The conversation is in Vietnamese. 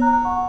you.